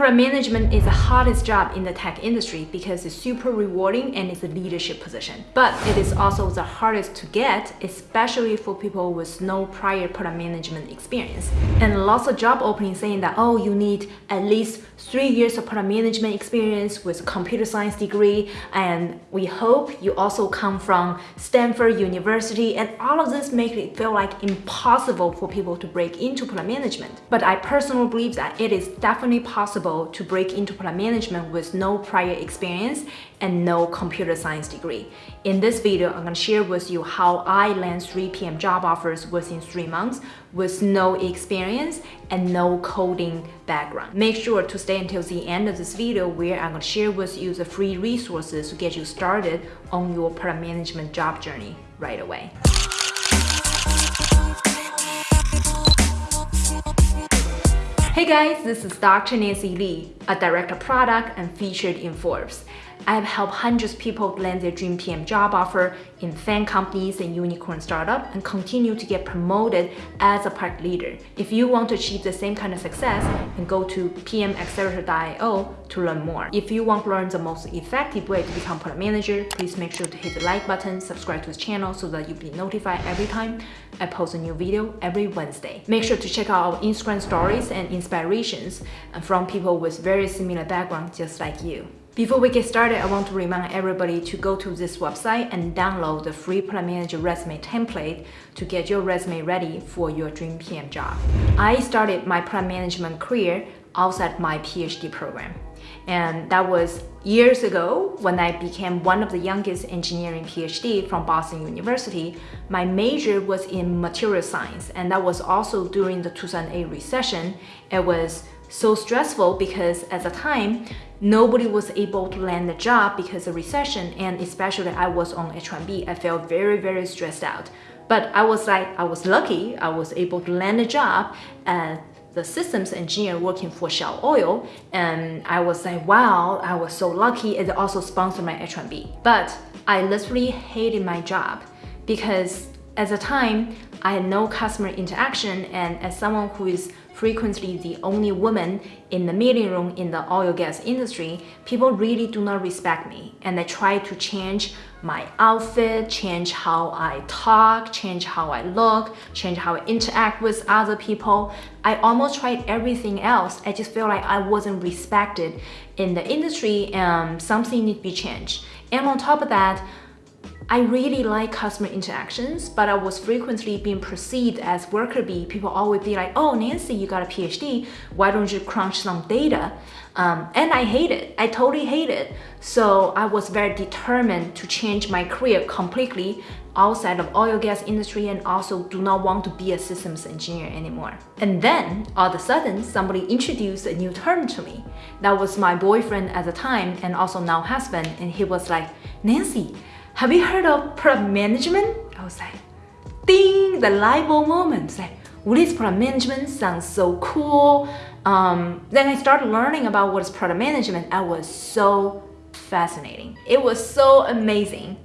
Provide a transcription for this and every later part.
Product management is the hardest job in the tech industry because it's super rewarding and it's a leadership position. But it is also the hardest to get, especially for people with no prior product management experience. And lots of job openings saying that, oh, you need at least three years of product management experience with a computer science degree. And we hope you also come from Stanford University. And all of this makes it feel like impossible for people to break into product management. But I personally believe that it is definitely possible to break into product management with no prior experience and no computer science degree. In this video, I'm gonna share with you how I land 3 PM job offers within three months with no experience and no coding background. Make sure to stay until the end of this video where I'm gonna share with you the free resources to get you started on your product management job journey right away. Hey guys, this is Dr. Nancy Li, a director product and featured in Forbes. I have helped hundreds of people land their dream PM job offer in FAANG companies and unicorn startup and continue to get promoted as a product leader. If you want to achieve the same kind of success, then go to pmaccelerator.io to learn more. If you want to learn the most effective way to become product manager, please make sure to hit the like button, subscribe to this channel so that you'll be notified every time I post a new video every Wednesday. Make sure to check out our Instagram stories and inspirations from people with very similar backgrounds just like you. Before we get started, I want to remind everybody to go to this website and download the free Product Manager resume template to get your resume ready for your dream PM job. I started my product management career outside my PhD program. And that was years ago when I became one of the youngest engineering PhD from Boston University. My major was in material science and that was also during the 2008 recession. It was so stressful because at the time, nobody was able to land a job because of recession and especially I was on H1B, I felt very, very stressed out. But I was like, I was lucky, I was able to land a job as the systems engineer working for Shell Oil and I was like, wow, I was so lucky it also sponsored my H1B. But I literally hated my job because at the time, I had no customer interaction and as someone who is frequently the only woman in the meeting room in the oil gas industry, people really do not respect me. And I try to change my outfit, change how I talk, change how I look, change how I interact with other people. I almost tried everything else. I just feel like I wasn't respected in the industry and something need to be changed. And on top of that, I really like customer interactions, but I was frequently being perceived as worker bee. People always be like, oh, Nancy, you got a PhD. Why don't you crunch some data? Um, and I hate it. I totally hate it. So I was very determined to change my career completely outside of oil gas industry and also do not want to be a systems engineer anymore. And then all of a sudden, somebody introduced a new term to me. That was my boyfriend at the time and also now husband. And he was like, Nancy, have you heard of product management? I was like, ding, the light bulb moment. like, what is product management? Sounds so cool. Um, then I started learning about what is product management. I was so fascinating. It was so amazing.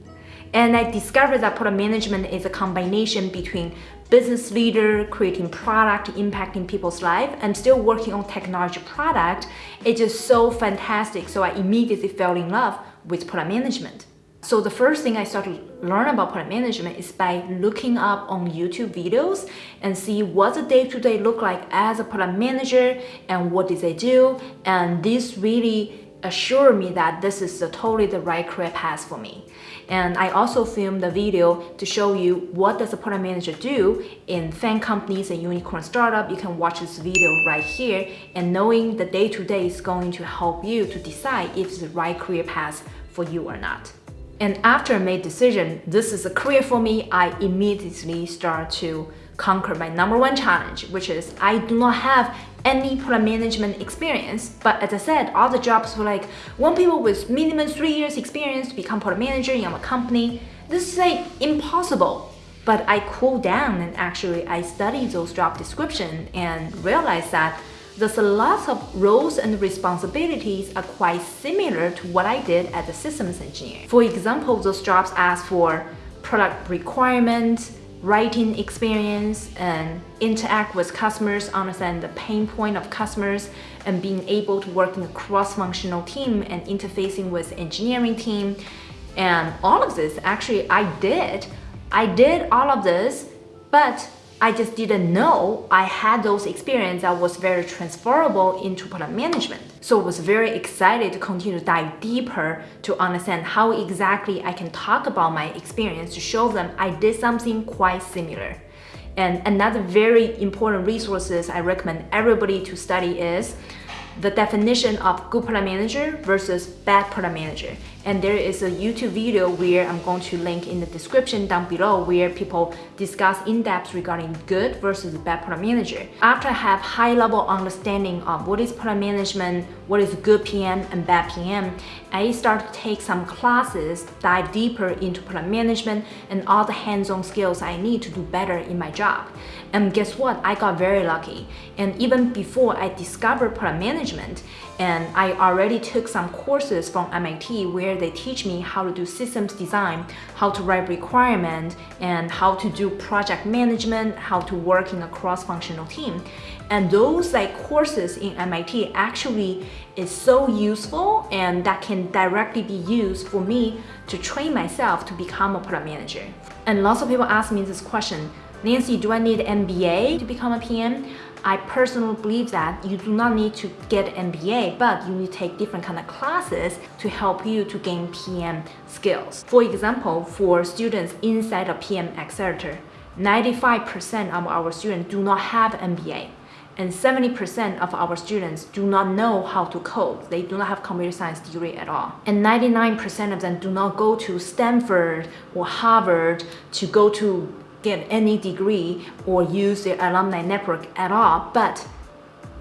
And I discovered that product management is a combination between business leader, creating product, impacting people's life, and still working on technology product. It's just so fantastic. So I immediately fell in love with product management. So the first thing I started to learn about product management is by looking up on YouTube videos and see what the day-to-day -day look like as a product manager and what did they do. And this really assured me that this is totally the right career path for me. And I also filmed the video to show you what does a product manager do in FAANG companies and unicorn startup. You can watch this video right here and knowing the day-to-day -day is going to help you to decide if it's the right career path for you or not. And after I made decision, this is a career for me, I immediately start to conquer my number one challenge, which is I do not have any product management experience. But as I said, all the jobs were like, want people with minimum three years experience to become product manager in our company. This is like impossible. But I cooled down and actually I studied those job description and realized that Thus, a lot of roles and responsibilities are quite similar to what I did as a systems engineer. For example, those jobs ask for product requirements, writing experience, and interact with customers, understand the pain point of customers, and being able to work in a cross-functional team and interfacing with engineering team. And all of this, actually, I did. I did all of this, but I just didn't know I had those experience that was very transferable into product management. So I was very excited to continue to dive deeper to understand how exactly I can talk about my experience to show them I did something quite similar. And another very important resources I recommend everybody to study is the definition of good product manager versus bad product manager. And there is a YouTube video where I'm going to link in the description down below where people discuss in depth regarding good versus bad product manager. After I have high level understanding of what is product management, what is good PM and bad PM, I start to take some classes, dive deeper into product management and all the hands-on skills I need to do better in my job. And guess what? I got very lucky. And even before I discovered product management, and I already took some courses from MIT where they teach me how to do systems design, how to write requirement, and how to do project management, how to work in a cross-functional team. And those like courses in MIT actually is so useful and that can directly be used for me to train myself to become a product manager. And lots of people ask me this question, Nancy, do I need MBA to become a PM? I personally believe that you do not need to get MBA, but you need to take different kind of classes to help you to gain PM skills. For example, for students inside a PM accelerator, 95% of our students do not have MBA and 70% of our students do not know how to code. They do not have computer science degree at all. And 99% of them do not go to Stanford or Harvard to go to get any degree or use their alumni network at all, but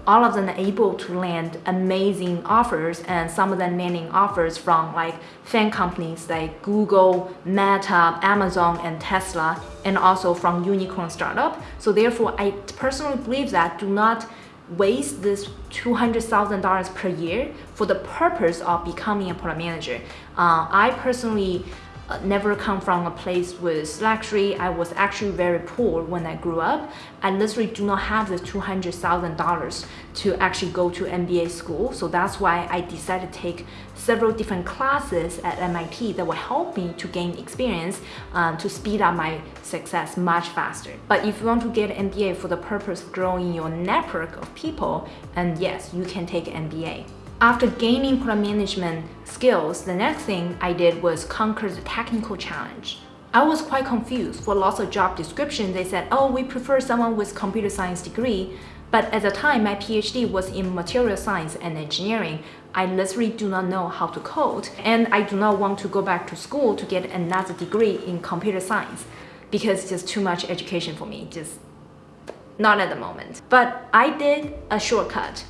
all of them are able to land amazing offers and some of them landing offers from like FAANG companies like Google, Meta, Amazon, and Tesla, and also from unicorn startup. So therefore, I personally believe that do not waste this $200,000 per year for the purpose of becoming a product manager. Uh, I personally uh, never come from a place with luxury. I was actually very poor when I grew up. I literally do not have the $200,000 to actually go to MBA school. So that's why I decided to take several different classes at MIT that will help me to gain experience um, to speed up my success much faster. But if you want to get MBA for the purpose of growing your network of people, and yes, you can take MBA. After gaining product management skills, the next thing I did was conquer the technical challenge. I was quite confused. For lots of job descriptions, they said, oh, we prefer someone with computer science degree. But at the time, my PhD was in material science and engineering. I literally do not know how to code. And I do not want to go back to school to get another degree in computer science because it's just too much education for me, just not at the moment. But I did a shortcut.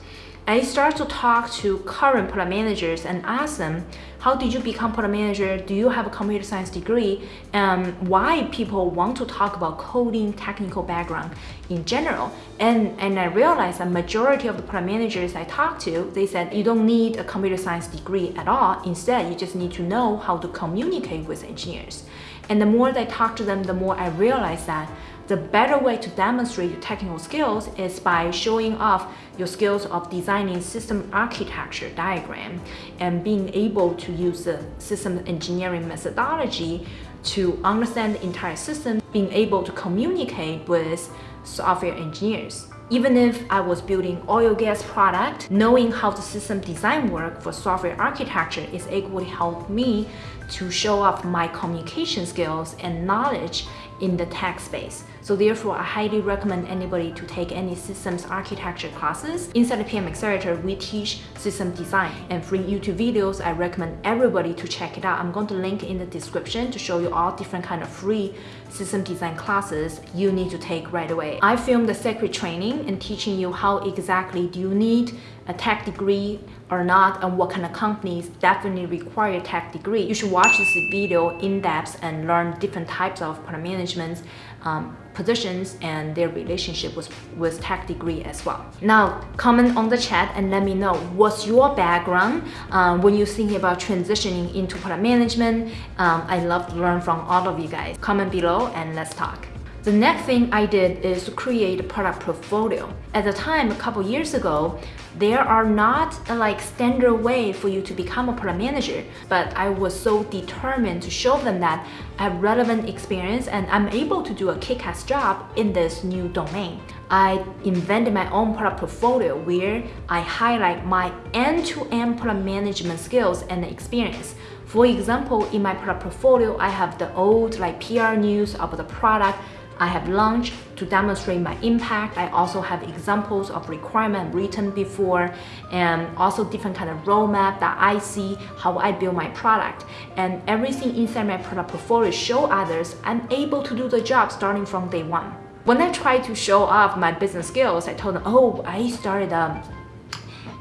I start to talk to current product managers and ask them, how did you become product manager? Do you have a computer science degree? And why people want to talk about coding technical background in general? And, and I realized that majority of the product managers I talked to, they said you don't need a computer science degree at all. Instead, you just need to know how to communicate with engineers. And the more I talk to them, the more I realize that the better way to demonstrate your technical skills is by showing off your skills of designing system architecture diagram and being able to use the system engineering methodology to understand the entire system, being able to communicate with software engineers. Even if I was building oil gas product, knowing how the system design work for software architecture is to help me to show off my communication skills and knowledge in the tech space. So therefore, I highly recommend anybody to take any systems architecture classes. Inside the PM Accelerator, we teach system design and free YouTube videos. I recommend everybody to check it out. I'm going to link in the description to show you all different kind of free system design classes you need to take right away. I filmed the secret training and teaching you how exactly do you need a tech degree or not and what kind of companies definitely require a tech degree. You should watch this video in depth and learn different types of product management um, positions and their relationship with, with tech degree as well. Now, comment on the chat and let me know what's your background um, when you're thinking about transitioning into product management. Um, I love to learn from all of you guys. Comment below and let's talk. The next thing I did is to create a product portfolio. At the time, a couple years ago, there are not a like standard way for you to become a product manager, but I was so determined to show them that I have relevant experience and I'm able to do a kick-ass job in this new domain. I invented my own product portfolio where I highlight my end-to-end -end product management skills and experience. For example, in my product portfolio, I have the old like PR news of the product I have launched to demonstrate my impact. I also have examples of requirement written before and also different kind of roadmap that I see how I build my product. And everything inside my product portfolio show others I'm able to do the job starting from day one. When I try to show off my business skills, I told them, oh, I started a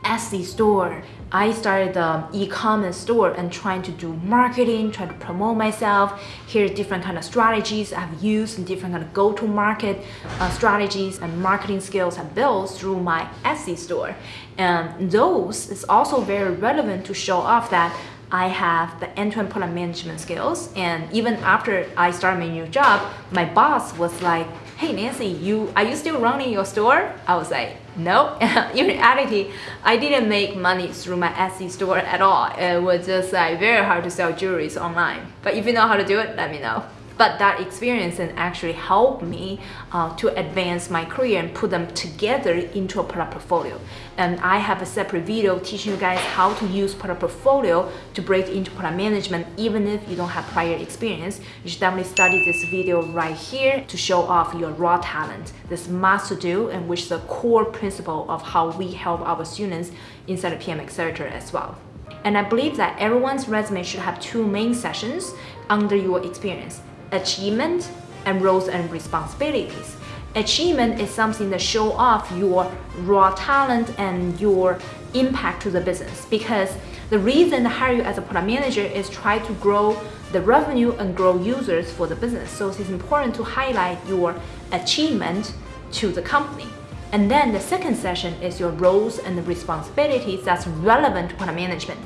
Etsy store I started the e-commerce store and trying to do marketing, trying to promote myself. Here's different kind of strategies I've used and different kind of go-to-market uh, strategies and marketing skills I've built through my Etsy store. And those is also very relevant to show off that I have the end-to-end -end product management skills. And even after I started my new job, my boss was like, hey Nancy, you are you still running your store? I was like, no. In reality, I didn't make money through my Etsy store at all. It was just like very hard to sell jewelries online. But if you know how to do it, let me know but that experience and actually helped me uh, to advance my career and put them together into a product portfolio. And I have a separate video teaching you guys how to use product portfolio to break into product management even if you don't have prior experience. You should definitely study this video right here to show off your raw talent. This must do and which is the core principle of how we help our students inside of PM Accelerator as well. And I believe that everyone's resume should have two main sessions under your experience achievement and roles and responsibilities. Achievement is something that show off your raw talent and your impact to the business because the reason to hire you as a product manager is try to grow the revenue and grow users for the business. So it's important to highlight your achievement to the company. And then the second session is your roles and responsibilities that's relevant to product management.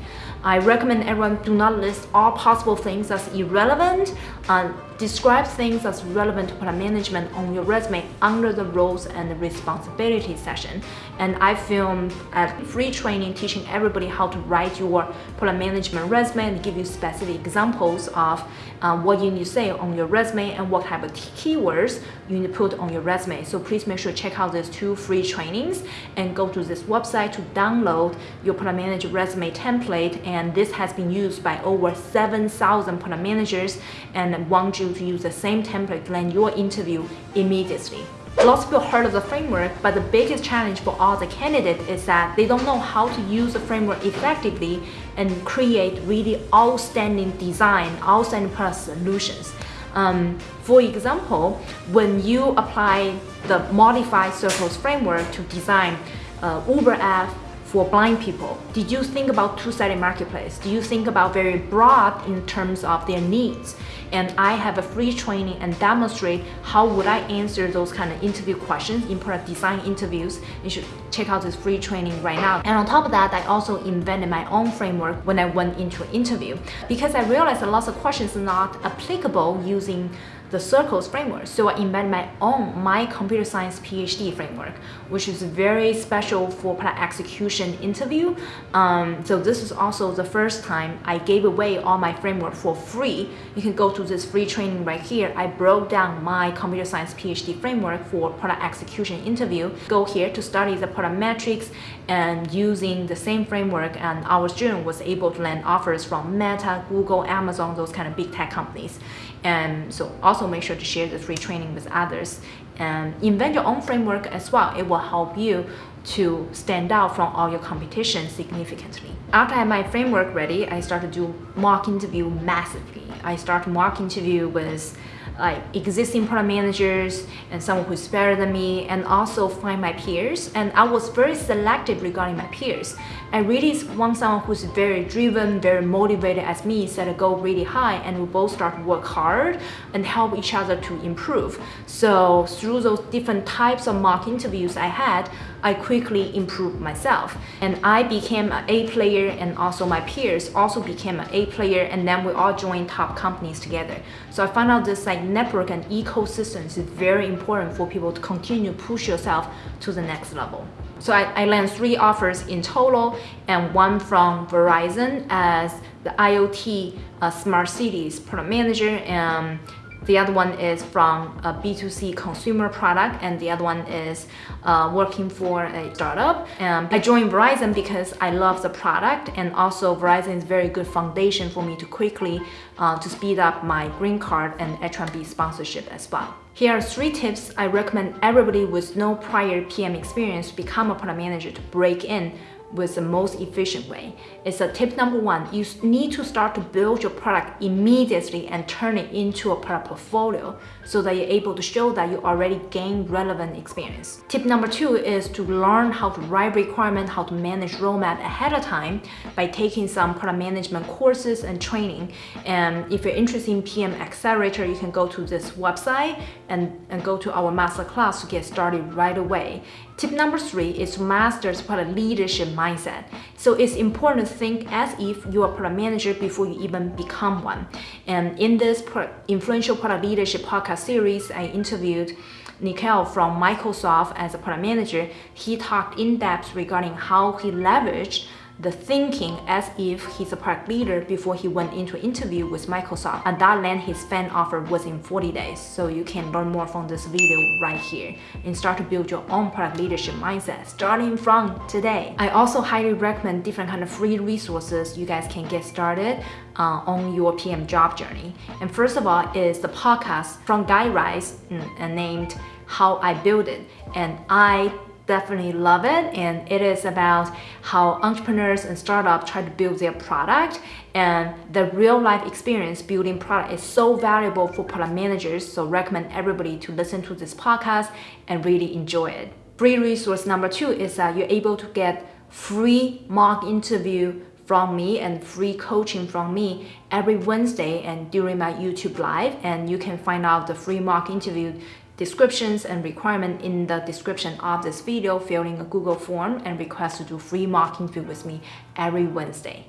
I recommend everyone do not list all possible things that's irrelevant. Uh, describe things as relevant to product management on your resume under the roles and responsibilities section. And I filmed a free training teaching everybody how to write your product management resume and give you specific examples of uh, what you need to say on your resume and what type of keywords you need to put on your resume. So please make sure to check out these two free trainings and go to this website to download your product manager resume template and this has been used by over 7,000 product managers and want to use the same template land your interview immediately. Lots of people heard of the framework, but the biggest challenge for all the candidates is that they don't know how to use the framework effectively and create really outstanding design, outstanding product solutions. Um, for example, when you apply the modified circles framework to design uh, Uber app for blind people? Did you think about two-sided marketplace? Do you think about very broad in terms of their needs? And I have a free training and demonstrate how would I answer those kind of interview questions in product design interviews. You should check out this free training right now. And on top of that, I also invented my own framework when I went into an interview because I realized that lots of questions are not applicable using the circles framework. So I invented my own, my computer science PhD framework, which is very special for product execution interview. Um, so this is also the first time I gave away all my framework for free. You can go to this free training right here. I broke down my computer science PhD framework for product execution interview. Go here to study the product metrics and using the same framework and our student was able to land offers from Meta, Google, Amazon, those kind of big tech companies. And so also make sure to share the free training with others and invent your own framework as well. It will help you to stand out from all your competition significantly. After I had my framework ready, I started to do mock interview massively. I started mock interview with like existing product managers and someone who's better than me and also find my peers and I was very selective regarding my peers. I really want someone who's very driven, very motivated as me, set a goal really high and we both start to work hard and help each other to improve. So through those different types of mock interviews I had, I quickly improved myself. And I became an A player and also my peers also became an A player and then we all joined top companies together. So I found out this like network and ecosystem is very important for people to continue to push yourself to the next level. So I, I landed three offers in total and one from Verizon as the IoT uh, Smart Cities product manager and the other one is from a B2C consumer product and the other one is uh, working for a startup. And I joined Verizon because I love the product and also Verizon is very good foundation for me to quickly uh, to speed up my green card and H1B sponsorship as well. Here are three tips I recommend everybody with no prior PM experience become a product manager to break in with the most efficient way. It's a tip number one. You need to start to build your product immediately and turn it into a product portfolio so that you're able to show that you already gained relevant experience. Tip number two is to learn how to write requirement, how to manage roadmap ahead of time by taking some product management courses and training. And if you're interested in PM Accelerator, you can go to this website and, and go to our master class to get started right away. Tip number three is to master product leadership mindset. So it's important to think as if you are a product manager before you even become one. And in this influential product leadership podcast series, I interviewed Nikhil from Microsoft as a product manager. He talked in depth regarding how he leveraged the thinking as if he's a product leader before he went into an interview with Microsoft. And that land his FAANG offer was in 40 days. So you can learn more from this video right here and start to build your own product leadership mindset starting from today. I also highly recommend different kind of free resources you guys can get started uh, on your PM job journey. And first of all is the podcast from Guy Raz mm, named How I Build It. And I definitely love it. And it is about how entrepreneurs and startups try to build their product. And the real life experience building product is so valuable for product managers. So recommend everybody to listen to this podcast and really enjoy it. Free resource number two is that you're able to get free mock interview from me and free coaching from me every Wednesday and during my YouTube live. And you can find out the free mock interview descriptions and requirement in the description of this video, fill in a Google form and request to do free mock interview with me every Wednesday.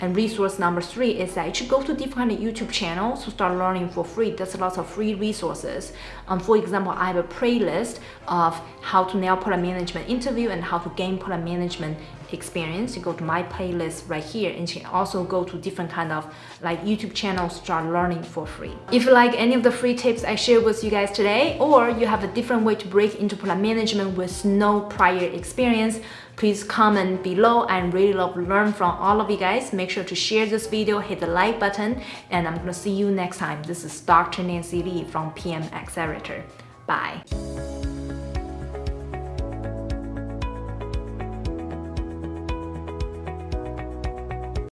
And resource number three is that you should go to different YouTube channels to start learning for free. There's lots of free resources. Um, for example, I have a playlist of how to nail product management interview and how to gain product management experience. You go to my playlist right here and you can also go to different kind of like YouTube channels start learning for free. If you like any of the free tips I share with you guys today or you have a different way to break into product management with no prior experience, please comment below. I really love to learn from all of you guys. Make sure to share this video, hit the like button, and I'm gonna see you next time. This is Dr. Nancy Li from PM Accelerator. Bye.